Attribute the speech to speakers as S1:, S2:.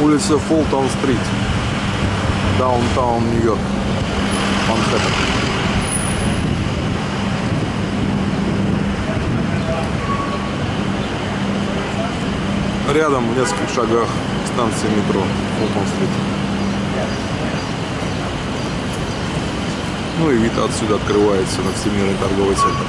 S1: Улица Фултон-стрит. Даунтаун, Нью-Йорк. Манхэттен. Рядом, в нескольких шагах, станция метро Фултон-стрит. Ну и вид отсюда открывается на Всемирный торговый центр.